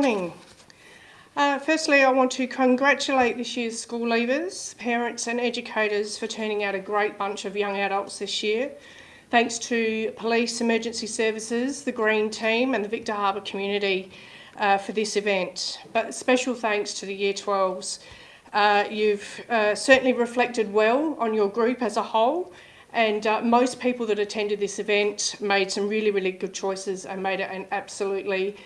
Morning. Uh, firstly, I want to congratulate this year's school leavers, parents and educators for turning out a great bunch of young adults this year. Thanks to police, emergency services, the Green team and the Victor Harbor community uh, for this event. But special thanks to the Year 12s. Uh, you've uh, certainly reflected well on your group as a whole and uh, most people that attended this event made some really, really good choices and made it an absolutely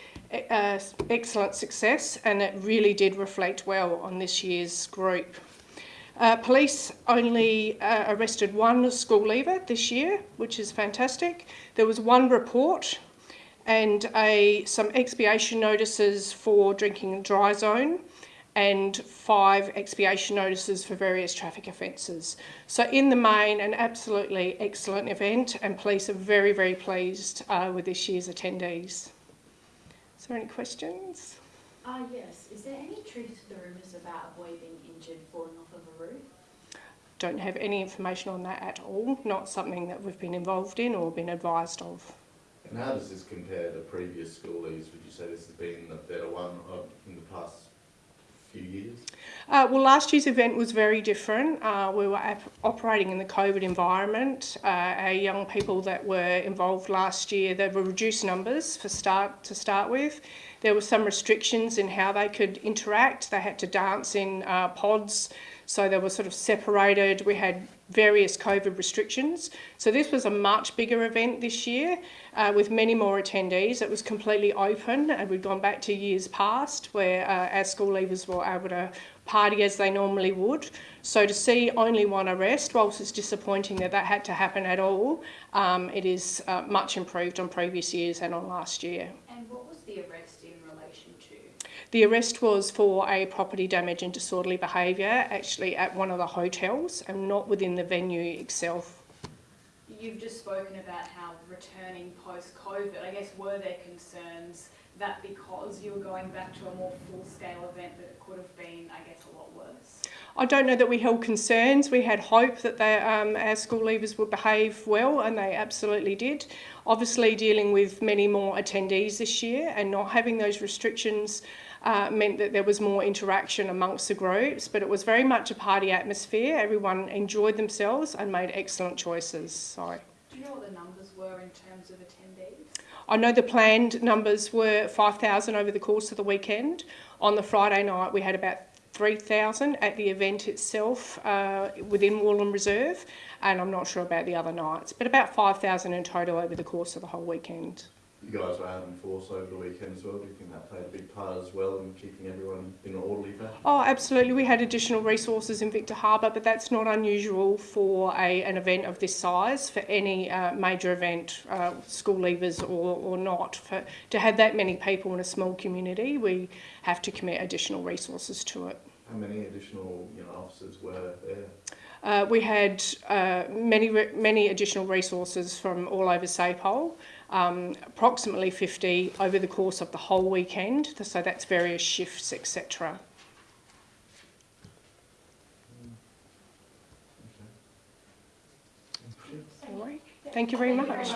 uh, excellent success and it really did reflect well on this year's group. Uh, police only uh, arrested one school leaver this year, which is fantastic. There was one report and a, some expiation notices for drinking dry zone and five expiation notices for various traffic offences. So in the main, an absolutely excellent event and police are very, very pleased uh, with this year's attendees. Is there any questions? Ah, uh, yes. Is there any truth to the rumours about a boy being injured falling off of a roof? Don't have any information on that at all. Not something that we've been involved in or been advised of. And how does this compare to previous schoolies? Would you say this has been a better one in the past few years? Uh, well, last year's event was very different. Uh, we were operating in the COVID environment. Uh, our young people that were involved last year, there were reduced numbers for start to start with. There were some restrictions in how they could interact. They had to dance in uh, pods, so they were sort of separated. We had various COVID restrictions. So this was a much bigger event this year uh, with many more attendees. It was completely open and we'd gone back to years past where uh, our school leavers were able to party as they normally would. So to see only one arrest, whilst it's disappointing that that had to happen at all, um, it is uh, much improved on previous years and on last year. And what was the arrest in relation to? The arrest was for a property damage and disorderly behaviour, actually at one of the hotels and not within the venue itself. You've just spoken about how returning post-COVID, I guess, were there concerns that because you were going back to a more full-scale event that it could have been, I guess, a lot worse? I don't know that we held concerns. We had hope that they, um, our school leavers would behave well, and they absolutely did. Obviously, dealing with many more attendees this year and not having those restrictions uh, meant that there was more interaction amongst the groups, but it was very much a party atmosphere. Everyone enjoyed themselves and made excellent choices. So. Do you know what the numbers were in terms of attendees? I know the planned numbers were 5,000 over the course of the weekend. On the Friday night, we had about 3,000 at the event itself uh, within Warland Reserve, and I'm not sure about the other nights, but about 5,000 in total over the course of the whole weekend you guys were out in force over the weekend as well. Do you think that played a big part as well in keeping everyone in an orderly fashion? Oh, absolutely. We had additional resources in Victor Harbor, but that's not unusual for a, an event of this size, for any uh, major event, uh, school leavers or, or not. For, to have that many people in a small community, we have to commit additional resources to it. How many additional you know, officers were there? Uh, we had uh, many, many additional resources from all over SAPOL um, approximately 50 over the course of the whole weekend, so that's various shifts, etc. Thank you very much.